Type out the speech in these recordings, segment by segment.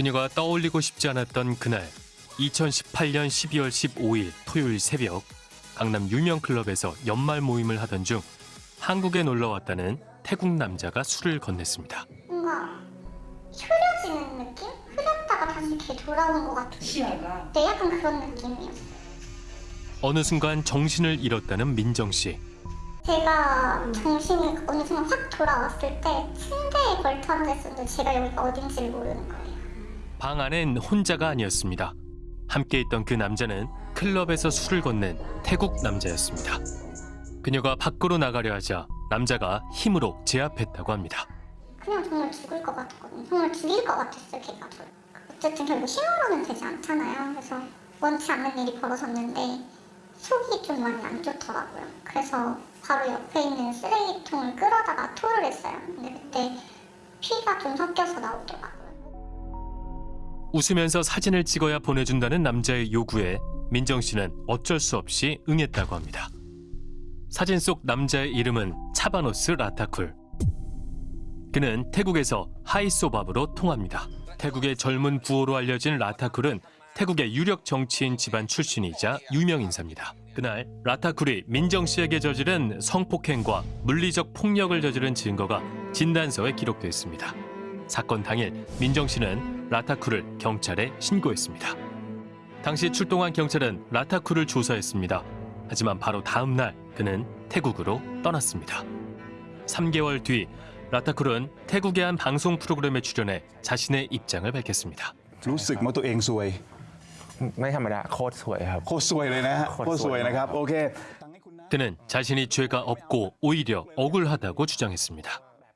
그녀가 떠올리고 싶지 않았던 그날 2018년 12월 15일 토요일 새벽 강남 유명 클럽에서 연말 모임을 하던 중 한국에 놀러 왔다는 태국 남자가 술을 건넸습니다. 뭔가 흐려지는 느낌? 흐렸다가 다시 이렇게 돌아오는 것 같은 시야가 네, 약간 그런 느낌이었어요. 어느 순간 정신을 잃었다는 민정 씨. 제가 정신이 어느 순간 확 돌아왔을 때 침대에 걸터 앉아 있었는데 제가 여기가 어딘지를 모르는 거예요. 방 안엔 혼자가 아니었습니다. 함께 있던 그 남자는 클럽에서 술을 건넨 태국 남자였습니다. 그녀가 밖으로 나가려 하자 남자가 힘으로 제압했다고 합니다. 그냥 정말 죽을 것 같았거든요. 정말 죽일 것 같았어요, 걔가 저. 어쨌든 결국 신호로는 되지 않잖아요. 그래서 원치 않는 일이 벌어졌는데 속이 좀 많이 안 좋더라고요. 그래서 바로 옆에 있는 쓰레기통을 끌어다가 토를 했어요. 근데 그때 피가 좀 섞여서 나오더라고요. 웃으면서 사진을 찍어야 보내준다는 남자의 요구에 민정 씨는 어쩔 수 없이 응했다고 합니다. 사진 속 남자의 이름은 차바노스 라타쿨. 그는 태국에서 하이소밥으로 통합니다. 태국의 젊은 부호로 알려진 라타쿨은 태국의 유력 정치인 집안 출신이자 유명 인사입니다. 그날 라타쿨이 민정 씨에게 저지른 성폭행과 물리적 폭력을 저지른 증거가 진단서에 기록됐습니다. 사건 당일 민정 씨는 라타쿠를 경찰에 신고했습니다. 당시 출동한 경찰은 라타쿠를 조사했습니다. 하지만 바로 다음 날 그는 태국으로 떠났습니다. 3개월 뒤 라타쿨은 태국의 한 방송 프로그램에 출연해 자신의 입장을 밝혔습니다. รู้สึกว่าตัวเองซวย ไม่ธรรมดาโคตรสวยครับ โคตรซวยเลยนะฮะ โคตร โคตรซวยนะครับ โอเค 그는 자신이 죄가 없고 오히려 억울하다고 주장했습니다.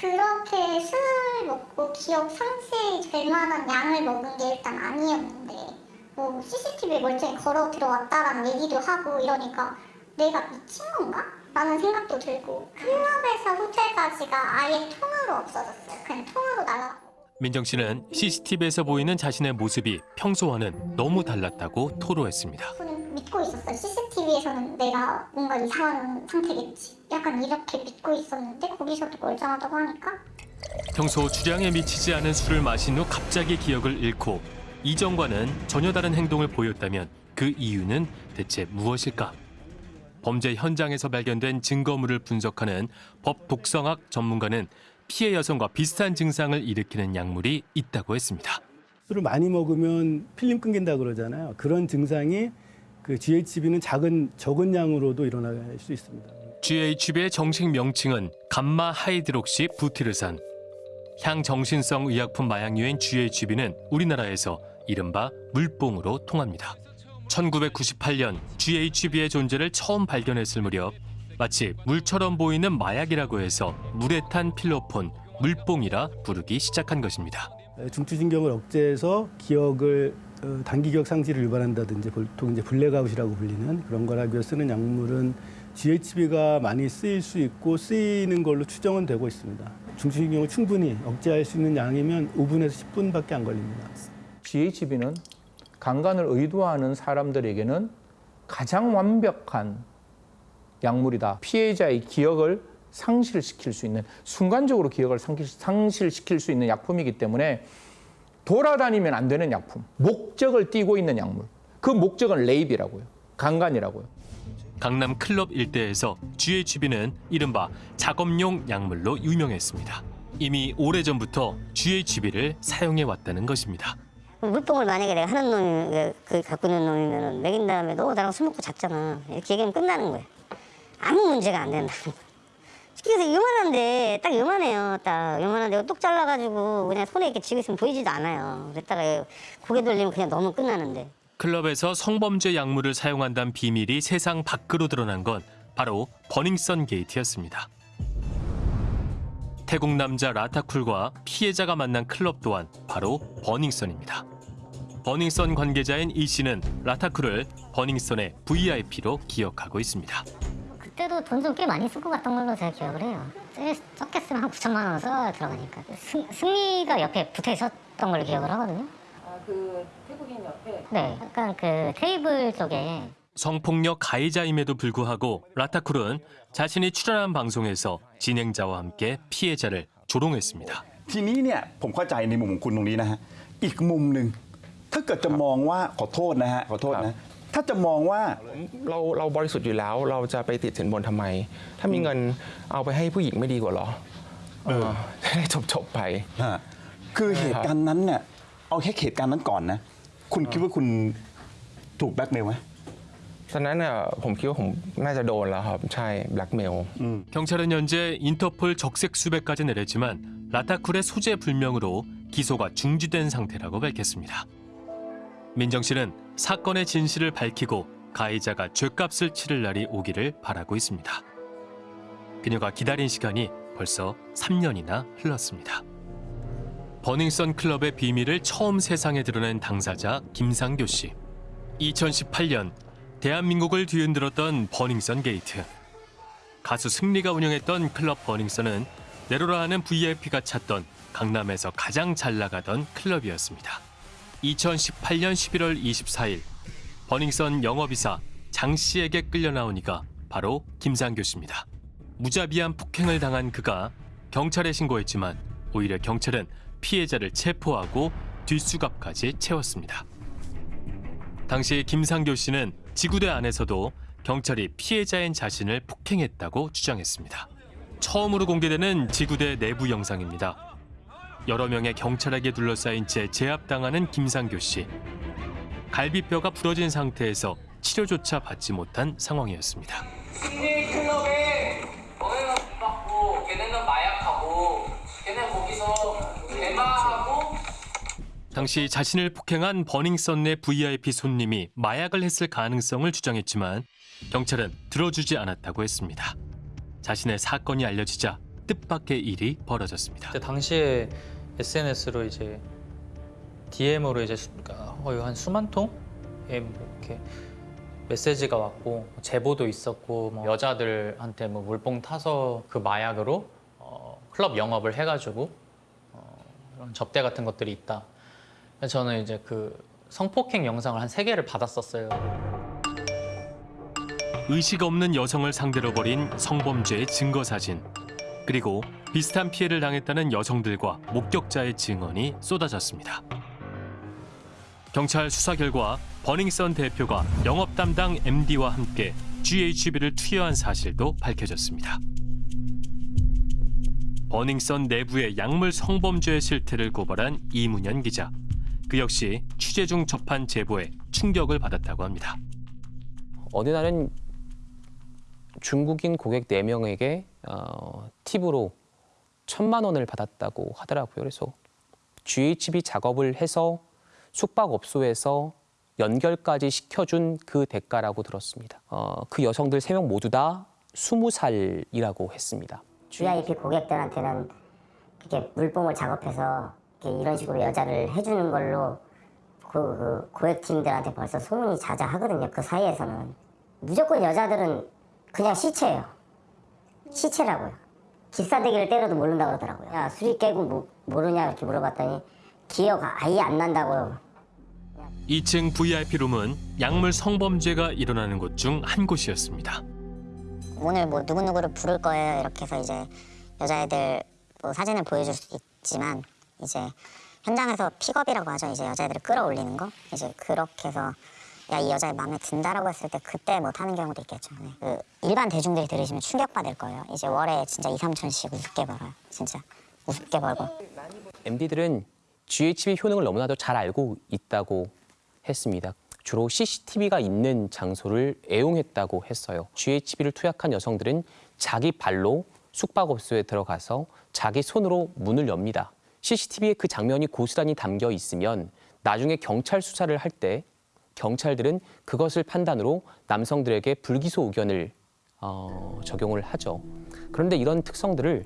그렇게 술을 먹고 기억 상실이 될 만한 양을 먹은 게 일단 아니었는데 뭐 CCTV에 멀쩡히 걸어 들어왔다라는 얘기도 하고 이러니까 내가 미친 건가? 라는 생각도 들고 클럽에서 호텔까지가 아예 통으로 없어졌어요. 그냥 통으로 날아가고 민정 씨는 CCTV에서 보이는 자신의 모습이 평소와는 너무 달랐다고 토로했습니다. 믿고 있었어요. CCTV에서는 내가 뭔가 이상한 상태겠지. 약간 이렇게 믿고 있었는데 거기서도 멀쩡하다고 하니까 평소 주량에 미치지 않은 술을 마신 후 갑자기 기억을 잃고 이전과는 전혀 다른 행동을 보였다면 그 이유는 대체 무엇일까? 범죄 현장에서 발견된 증거물을 분석하는 법 독성학 전문가는 피해 여성과 비슷한 증상을 일으키는 약물이 있다고 했습니다. 술을 많이 먹으면 필름 끊긴다 그러잖아요. 그런 증상이 그 GHB는 작은 적은 양으로도 일어날 수 있습니다. GHB의 정식 명칭은 감마 하이드록시 부티르산. 향정신성 의약품 마약류인 GHB는 우리나라에서 이른바 물뽕으로 통합니다. 1998년 GHB의 존재를 처음 발견했을 무렵 마치 물처럼 보이는 마약이라고 해서 물에 탄 필로폰, 물뽕이라 부르기 시작한 것입니다. 중추신경을 억제해서 기억을 어, 단기 기억 상실을 유발한다든지 보통 이제 블랙아웃이라고 불리는 그런 걸 하기 위해 쓰는 약물은 GHB가 많이 쓰일 수 있고 쓰이는 걸로 추정은 되고 있습니다. 중추신경을 충분히 억제할 수 있는 양이면 5분에서 10분밖에 안 걸립니다. GHB는 강간을 의도하는 사람들에게는 가장 완벽한 약물이다. 피해자의 기억을 상실시킬 수 있는 순간적으로 기억을 상실- 상실시킬 수 있는 약품이기 때문에 돌아다니면 안 되는 약품. 목적을 띠고 있는 약물. 그 목적은 레이비라고요. 강간이라고요. 강남 클럽 일대에서 GHB는 이른바 작업용 약물로 유명했습니다. 이미 오래전부터 GHB를 사용해 왔다는 것입니다. 물뽕을 만약에 내가 하는 놈이 그 갖고 있는 놈이면 먹인 다음에 너 나랑 술 먹고 잤잖아 이렇게 얘기하면 끝나는 거예요 아무 문제가 안 된다 그래서 요만한데 딱 요만해요 딱 요만한데 똑 잘라가지고 그냥 손에 이렇게 쥐고 있으면 보이지도 않아요 그랬다가 고개 돌리면 그냥 너무 끝나는데 클럽에서 성범죄 약물을 사용한다는 비밀이 세상 밖으로 드러난 건 바로 버닝썬 게이트였습니다. 태국 남자 라타쿨과 피해자가 만난 클럽 또한 바로 버닝썬입니다. 버닝썬 관계자인 이 씨는 라타쿠를 버닝썬의 VIP로 기억하고 있습니다. 그때도 돈 좀 꽤 많이 쓰고 갔던 걸로 제가 기억을 해요. 제일 적게 쓰면 한 9천만 원 써야 들어가니까. 승, 승리가 옆에 붙어 있었던 걸로 기억을 하거든요. 아, 그 태국인 옆에? 네, 약간 그 테이블 쪽에 성폭력 가해자임에도 불구하고 라타쿨은 자신이 출연한 방송에서 진행자와 함께 피해자를 조롱했습니다. ทีนี้เนี่ยผมเข้าใจในมุมของคุณตรงนี้นะฮะ อีกมุมหนึ่งถ้าเกิดจะมองว่าขอโทษนะฮะขอโทษ ครั นะ บ ถ้ าจะมองว่า เราเราบริสุทธิ์อยู่แล้ว เราจะไปติดสินบนทำไม ถ้ามีเงินเอาไปให้ผู้หญิงไม่ดีกว่าเหรอเออจะได้จบจบๆไป ฮะคือเหตุการณ์นั้นเนี่ยเอาแค่เหตุการณ์นั้นก่อนนะ คุณคิดว่าคุณถูกแบล็กเมลไหม ตอนนั้นน่ะผมคิดว่าผมน่าจะโดนแล้วครับ ใช่แบล็กเมล 경찰은 현재 인터폴 적색 수배까지 내렸지만 라타쿨의 소재 불명으로 기소가 중지된 상태라고 밝혔습니다. 민정 씨는 사건의 진실을 밝히고 가해자가 죄값을 치를 날이 오기를 바라고 있습니다. 그녀가 기다린 시간이 벌써 3년이나 흘렀습니다. 버닝썬 클럽의 비밀을 처음 세상에 드러낸 당사자 김상교 씨. 2018년 대한민국을 뒤흔들었던 버닝썬 게이트. 가수 승리가 운영했던 클럽 버닝썬은 내로라 하는 VIP가 찾던 강남에서 가장 잘 나가던 클럽이었습니다. 2018년 11월 24일 버닝썬 영업이사 장 씨에게 끌려 나오니까 바로 김상교 씨입니다. 무자비한 폭행을 당한 그가 경찰에 신고했지만 오히려 경찰은 피해자를 체포하고 뒷수갑까지 채웠습니다. 당시 김상교 씨는 지구대 안에서도 경찰이 피해자인 자신을 폭행했다고 주장했습니다. 처음으로 공개되는 지구대 내부 영상입니다. 여러 명의 경찰에게 둘러싸인 채 제압당하는 김상교 씨. 갈비뼈가 부러진 상태에서 치료조차 받지 못한 상황이었습니다. 승리 클럽에 너네는 돈 받고 걔네는 마약하고 걔네 거기서 대마하고 당시 자신을 폭행한 버닝썬 내 VIP 손님이 마약을 했을 가능성을 주장했지만 경찰은 들어주지 않았다고 했습니다. 자신의 사건이 알려지자 뜻밖의 일이 벌어졌습니다. 당시에 SNS로 이제 DM으로 이제 수- 거의 한 수만 통의 뭐 이렇게 메시지가 왔고 제보도 있었고 뭐 여자들한테 뭐 물뽕 타서 그 마약으로 어, 클럽 영업을 해가지고 어, 이런 접대 같은 것들이 있다. 저는 이제 그 성폭행 영상을 한 세 개를 받았었어요. 의식 없는 여성을 상대로 벌인 성범죄의 증거 사진 그리고 비슷한 피해를 당했다는 여성들과 목격자의 증언이 쏟아졌습니다. 경찰 수사 결과 버닝썬 대표가 영업 담당 MD와 함께 GHB를 투여한 사실도 밝혀졌습니다. 버닝썬 내부의 약물 성범죄의 실태를 고발한 이문현 기자. 그 역시 취재 중 접한 제보에 충격을 받았다고 합니다. 어느 날은 중국인 고객 4명에게 어, 팁으로 천만 원을 받았다고 하더라고요. 그래서 GHB 작업을 해서 숙박업소에서 연결까지 시켜준 그 대가라고 들었습니다. 어, 그 여성들 3명 모두 다 20살이라고 했습니다. VIP 고객들한테는 이렇게 물뽕을 작업해서 이런 식으로 여자를 해주는 걸로 그, 그 고객팀들한테 벌써 소문이 자자하거든요. 그 사이에서는 무조건 여자들은 그냥 시체예요. 시체라고요. 기싸대기를 때려도 모른다 그러더라고요. 야 수리 깨고 뭐, 모르냐 이렇게 물어봤더니 기억 아예 안 난다고요. 2층 VIP 룸은 약물 성범죄가 일어나는 곳 중 한 곳이었습니다. 오늘 뭐 누구누구를 부를 거예요 이렇게 해서 이제 여자애들 뭐 사진을 보여줄 수 있지만 이제 현장에서 픽업이라고 하죠 이제 여자애들을 끌어올리는 거 이제 그렇게 해서 야 이 여자애 마음에 든다라고 했을 때 그때 뭐 타는 경우도 있겠죠 네. 그 일반 대중들이 들으시면 충격받을 거예요 이제 월에 진짜 2, 3천씩 우습게 벌어요 진짜 우습게 벌고 MD들은 GHB 효능을 너무나도 잘 알고 있다고 했습니다. 주로 CCTV가 있는 장소를 애용했다고 했어요. GHB를 투약한 여성들은 자기 발로 숙박업소에 들어가서 자기 손으로 문을 엽니다. CCTV에 그 장면이 고스란히 담겨 있으면 나중에 경찰 수사를 할때 경찰들은 그것을 판단으로 남성들에게 불기소 의견을 어, 적용을 하죠. 그런데 이런 특성들을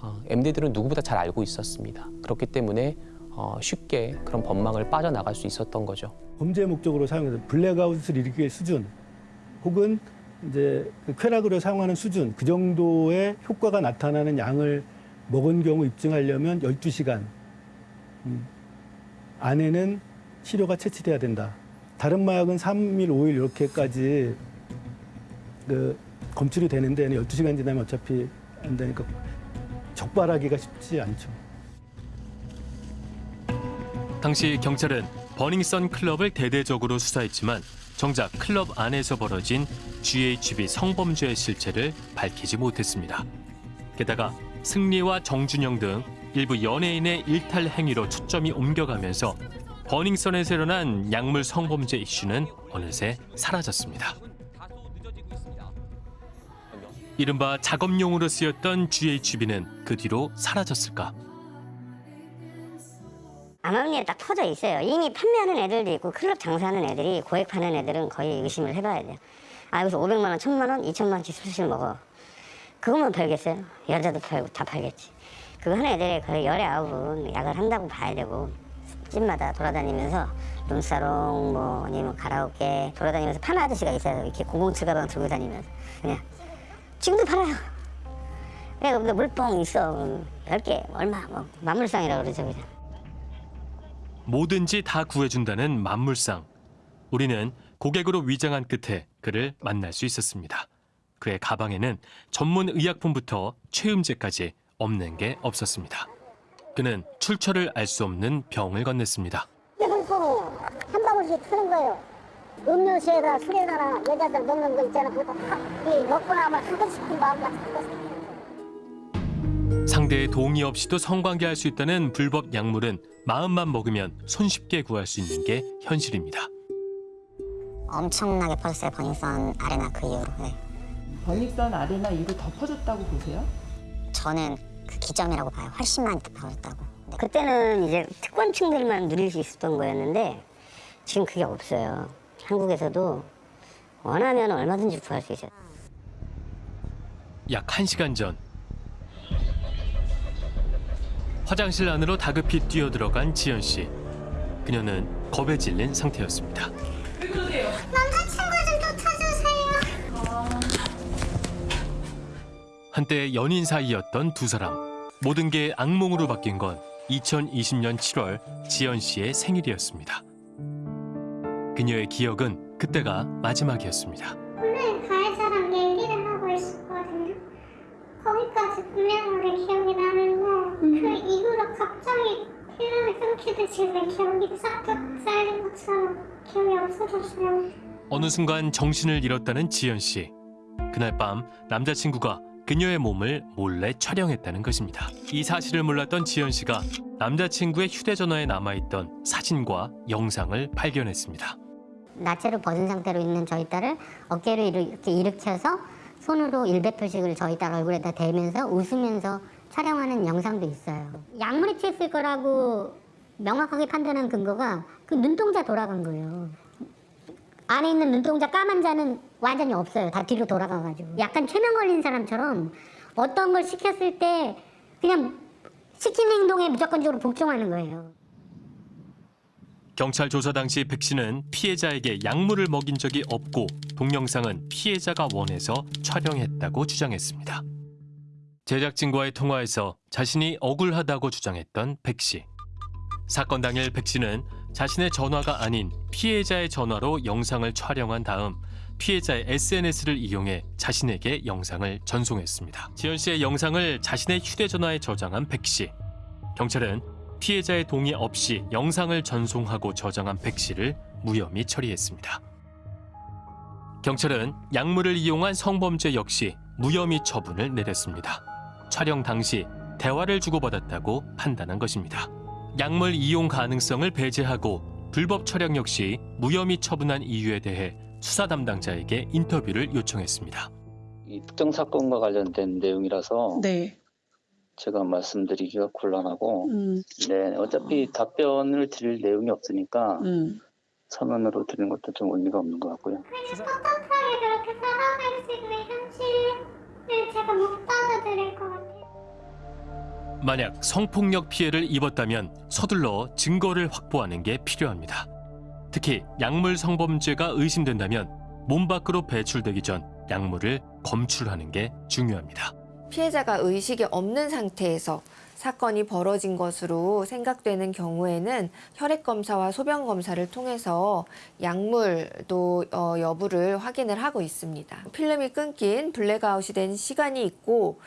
어, MD들은 누구보다 잘 알고 있었습니다. 그렇기 때문에 어, 쉽게 그런 법망을 빠져나갈 수 있었던 거죠. 범죄 목적으로 사용해서 블랙아웃을 일으킬 수준 혹은 이제 그 쾌락으로 사용하는 수준 그 정도의 효과가 나타나는 양을 먹은 경우 입증하려면 12시간 음, 안에는 치료가 채취돼야 된다. 다른 마약은 3일, 5일 이렇게까지 그 검출이 되는데 12시간 지나면 어차피 안 되니까 적발하기가 쉽지 않죠. 당시 경찰은 버닝썬 클럽을 대대적으로 수사했지만 정작 클럽 안에서 벌어진 GHB 성범죄의 실체를 밝히지 못했습니다. 게다가 승리와 정준영 등 일부 연예인의 일탈 행위로 초점이 옮겨가면서 버닝썬에서 일어난 약물 성범죄 이슈는 어느새 사라졌습니다. 이른바 작업용으로 쓰였던 GHB는 그 뒤로 사라졌을까? 암암리에 딱 퍼져 있어요. 이미 판매하는 애들도 있고 클럽 장사하는 애들이 고액 파는 애들은 거의 의심을 해봐야 돼요. 아 여기서 500만 원, 1000만 원, 2000만 원씩 술술 먹어. 그것만 팔겠어요? 여자도 팔고 다 팔겠지. 그거 하는 애들이 거의 열에 아홉은 약을 한다고 봐야 되고 집마다 돌아다니면서 룸사롱 뭐 아니면 가라오케 돌아다니면서 파는 아저씨가 있어요. 이렇게 007 가방 들고 다니면서 그냥 지금도 팔아요. 그냥 근데 물뽕 있어. 10개 얼마 뭐 만물상이라고 그러죠 그냥. 뭐든지 다 구해준다는 만물상. 우리는 고객으로 위장한 끝에 그를 만날 수 있었습니다. 그의 가방에는 전문 의약품부터 최음제까지 없는 게 없었습니다. 그는 출처를 알 수 없는 병을 건넸습니다. 물뽕 한 방울씩 트는 거예요. 음료수에다 술에다나 여자들 먹는 거 있잖아. 그거 먹고 나면 하고 싶은 마음만 자꾸 생기는 거예요. 상대의 동의 없이도 성관계할 수 있다는 불법 약물은 마음만 먹으면 손쉽게 구할 수 있는 게 현실입니다. 엄청나게 퍼졌어요 버닝썬 아레나 그 이후로 네. 버닝썬 아레나 이후로 더 퍼졌다고 보세요? 저는 그 기점이라고 봐요 훨씬 많이 더 퍼졌다고 네. 그때는 이제 특권층들만 누릴 수 있었던 거였는데 지금 그게 없어요 한국에서도 원하면 얼마든지 구할 수 있어요 약 1시간 전 화장실 안으로 다급히 뛰어들어간 지연 씨. 그녀는 겁에 질린 상태였습니다. 남자친구 좀 한때 연인 사이였던 두 사람. 모든 게 악몽으로 바뀐 건 2020년 7월 지연 씨의 생일이었습니다. 그녀의 기억은 그때가 마지막이었습니다. 오늘 가해자랑 얘기를 하고 있었거든요. 거기까지 분명하게 기억이 나는데 그 이후로 갑자기 필름이 끊기듯이 내 기억이 싹둑 쌓이는 것처럼 기억이 없어졌어요. 어느 순간 정신을 잃었다는 지연 씨. 그날 밤 남자친구가 그녀의 몸을 몰래 촬영했다는 것입니다. 이 사실을 몰랐던 지연 씨가 남자친구의 휴대전화에 남아있던 사진과 영상을 발견했습니다. 나체로 벗은 상태로 있는 저희 딸을 어깨를 이렇게 일으켜서 손으로 일배 표식을 저희 딸 얼굴에다 대면서 웃으면서 촬영하는 영상도 있어요. 약물에 취했을 거라고 명확하게 판단한 근거가 그 눈동자 돌아간 거예요. 안에 있는 눈동자 까만 자는 완전히 없어요. 다 뒤로 돌아가가지고. 약간 최면 걸린 사람처럼 어떤 걸 시켰을 때 그냥 시킨 행동에 무조건적으로 복종하는 거예요. 경찰 조사 당시 백 씨는 피해자에게 약물을 먹인 적이 없고 동영상은 피해자가 원해서 촬영했다고 주장했습니다. 제작진과의 통화에서 자신이 억울하다고 주장했던 백 씨. 사건 당일 백 씨는 자신의 전화가 아닌 피해자의 전화로 영상을 촬영한 다음 피해자의 SNS를 이용해 자신에게 영상을 전송했습니다. 지연 씨의 영상을 자신의 휴대전화에 저장한 백 씨. 경찰은 피해자의 동의 없이 영상을 전송하고 저장한 백 씨를 무혐의 처리했습니다. 경찰은 약물을 이용한 성범죄 역시 무혐의 처분을 내렸습니다. 촬영 당시 대화를 주고받았다고 판단한 것입니다. 약물 이용 가능성을 배제하고 불법 촬영 역시 무혐의 처분한 이유에 대해 수사 담당자에게 인터뷰를 요청했습니다. 이 특정 사건과 관련된 내용이라서 네. 제가 말씀드리기가 곤란하고 음, 네 어차피 답변을 드릴 내용이 없으니까 음. 서면으로 드리는 것도 좀 의미가 없는 것 같고요. 떳떳하게 그렇게 살아갈 수 있는 현실을 제가 못 받아들일 것 같아요. 만약 성폭력 피해를 입었다면 서둘러 증거를 확보하는 게 필요합니다. 특히 약물 성범죄가 의심된다면 몸 밖으로 배출되기 전 약물을 검출하는 게 중요합니다. 피해자가 의식이 없는 상태에서 사건이 벌어진 것으로 생각되는 경우에는 혈액 검사와 소변 검사를 통해서 약물도 어, 여부를 확인을 하고 있습니다. 필름이 끊긴 블랙아웃이 된 시간이 있고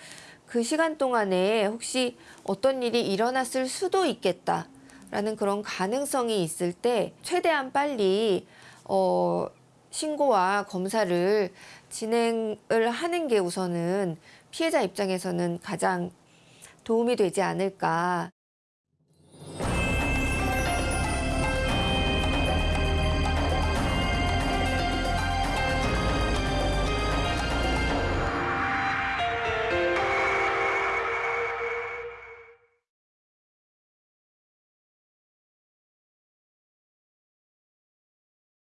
그 시간 동안에 혹시 어떤 일이 일어났을 수도 있겠다 라는 그런 가능성이 있을 때 최대한 빨리 어, 신고와 검사를 진행을 하는 게 우선은 피해자 입장에서는 가장 도움이 되지 않을까.